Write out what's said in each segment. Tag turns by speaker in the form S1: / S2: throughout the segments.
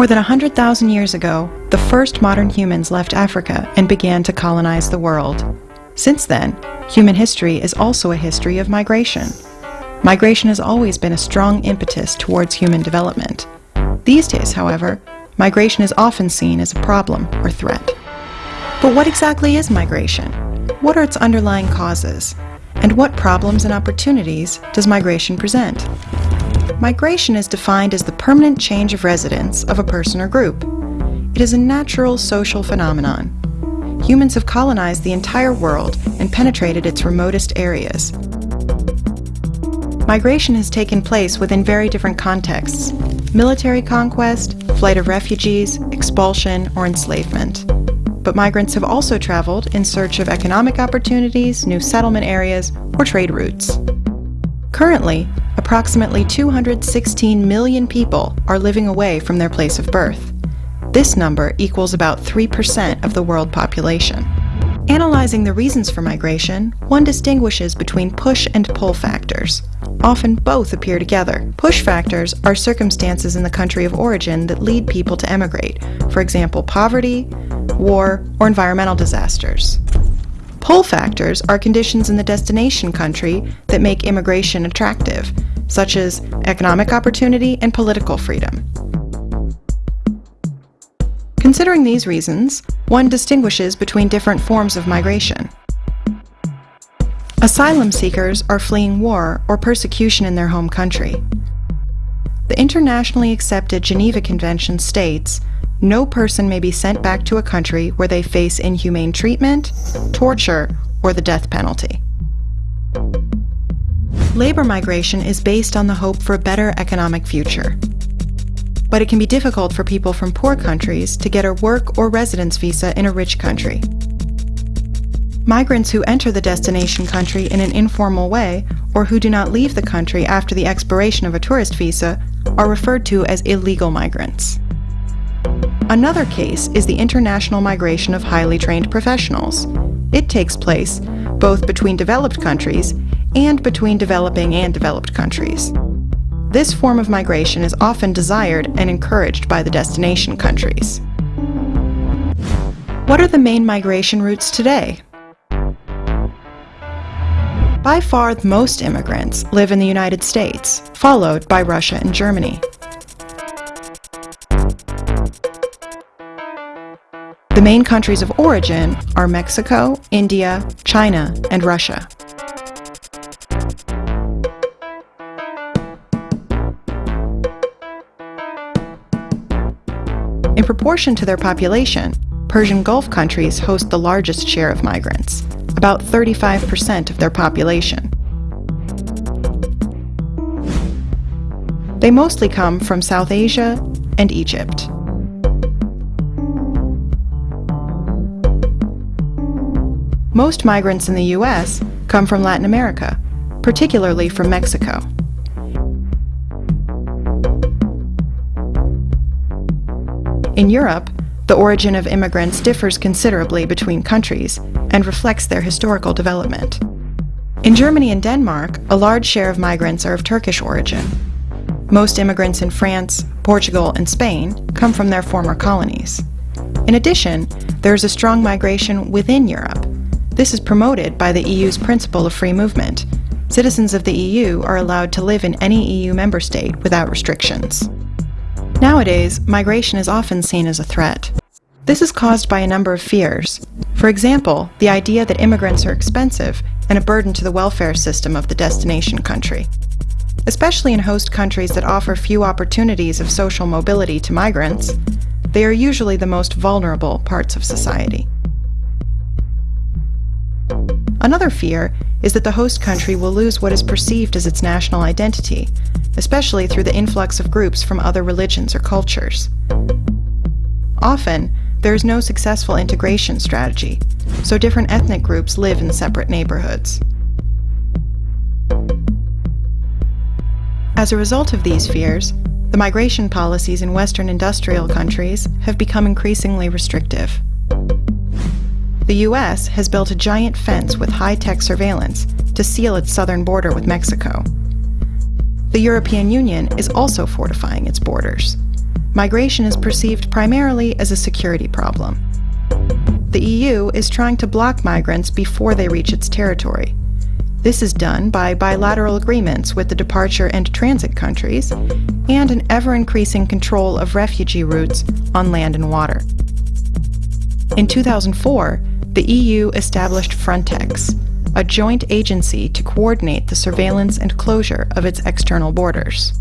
S1: More than 100,000 years ago, the first modern humans left Africa and began to colonize the world. Since then, human history is also a history of migration. Migration has always been a strong impetus towards human development. These days, however, migration is often seen as a problem or threat. But what exactly is migration? What are its underlying causes? And what problems and opportunities does migration present? Migration is defined as the permanent change of residence of a person or group. It is a natural social phenomenon. Humans have colonized the entire world and penetrated its remotest areas. Migration has taken place within very different contexts military conquest, flight of refugees, expulsion, or enslavement. But migrants have also traveled in search of economic opportunities, new settlement areas, or trade routes. Currently, approximately 216 million people are living away from their place of birth. This number equals about 3% of the world population. Analyzing the reasons for migration, one distinguishes between push and pull factors. Often both appear together. Push factors are circumstances in the country of origin that lead people to emigrate, for example, poverty, war, or environmental disasters. Pull factors are conditions in the destination country that make immigration attractive, such as economic opportunity and political freedom. Considering these reasons, one distinguishes between different forms of migration. Asylum seekers are fleeing war or persecution in their home country. The internationally accepted Geneva Convention states no person may be sent back to a country where they face inhumane treatment, torture, or the death penalty. Labor migration is based on the hope for a better economic future. But it can be difficult for people from poor countries to get a work or residence visa in a rich country. Migrants who enter the destination country in an informal way or who do not leave the country after the expiration of a tourist visa are referred to as illegal migrants. Another case is the international migration of highly trained professionals. It takes place both between developed countries and between developing and developed countries. This form of migration is often desired and encouraged by the destination countries. What are the main migration routes today? By far, most immigrants live in the United States, followed by Russia and Germany. The main countries of origin are Mexico, India, China, and Russia. In proportion to their population, Persian Gulf countries host the largest share of migrants, about 35% of their population. They mostly come from South Asia and Egypt. Most migrants in the U.S. come from Latin America, particularly from Mexico. In Europe, the origin of immigrants differs considerably between countries and reflects their historical development. In Germany and Denmark, a large share of migrants are of Turkish origin. Most immigrants in France, Portugal, and Spain come from their former colonies. In addition, there is a strong migration within Europe, this is promoted by the EU's principle of free movement. Citizens of the EU are allowed to live in any EU member state without restrictions. Nowadays, migration is often seen as a threat. This is caused by a number of fears. For example, the idea that immigrants are expensive and a burden to the welfare system of the destination country. Especially in host countries that offer few opportunities of social mobility to migrants, they are usually the most vulnerable parts of society. Another fear is that the host country will lose what is perceived as its national identity, especially through the influx of groups from other religions or cultures. Often, there is no successful integration strategy, so different ethnic groups live in separate neighborhoods. As a result of these fears, the migration policies in Western industrial countries have become increasingly restrictive. The U.S. has built a giant fence with high-tech surveillance to seal its southern border with Mexico. The European Union is also fortifying its borders. migration is perceived primarily as a security problem. The EU is trying to block migrants before they reach its territory. This is done by bilateral agreements with the departure and transit countries and an ever increasing control of refugee routes on land and water. In 2004, the EU established Frontex, a joint agency to coordinate the surveillance and closure of its external borders.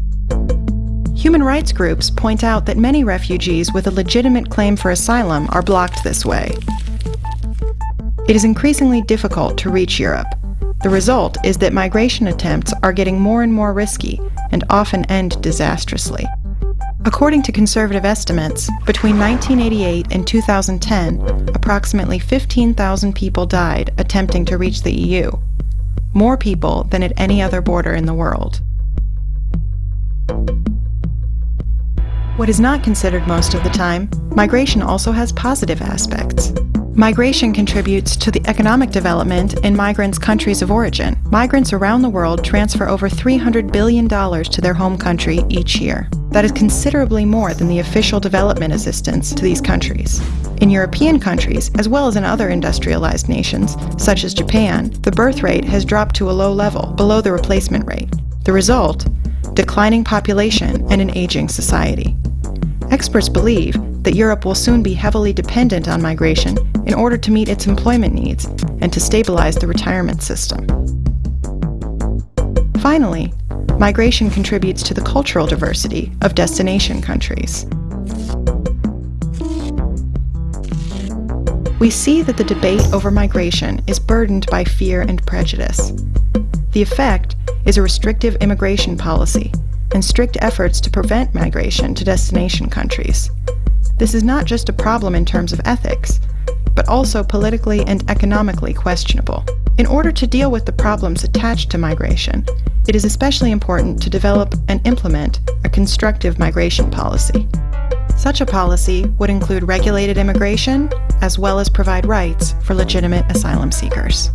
S1: Human rights groups point out that many refugees with a legitimate claim for asylum are blocked this way. It is increasingly difficult to reach Europe. The result is that migration attempts are getting more and more risky and often end disastrously. According to conservative estimates, between 1988 and 2010, approximately 15,000 people died attempting to reach the EU, more people than at any other border in the world. What is not considered most of the time, migration also has positive aspects. Migration contributes to the economic development in migrants' countries of origin. Migrants around the world transfer over $300 billion to their home country each year. That is considerably more than the official development assistance to these countries. In European countries, as well as in other industrialized nations, such as Japan, the birth rate has dropped to a low level, below the replacement rate. The result? Declining population and an aging society. Experts believe that Europe will soon be heavily dependent on migration in order to meet its employment needs and to stabilize the retirement system. Finally, migration contributes to the cultural diversity of destination countries. We see that the debate over migration is burdened by fear and prejudice. The effect is a restrictive immigration policy and strict efforts to prevent migration to destination countries. This is not just a problem in terms of ethics, but also politically and economically questionable. In order to deal with the problems attached to migration, it is especially important to develop and implement a constructive migration policy. Such a policy would include regulated immigration, as well as provide rights for legitimate asylum seekers.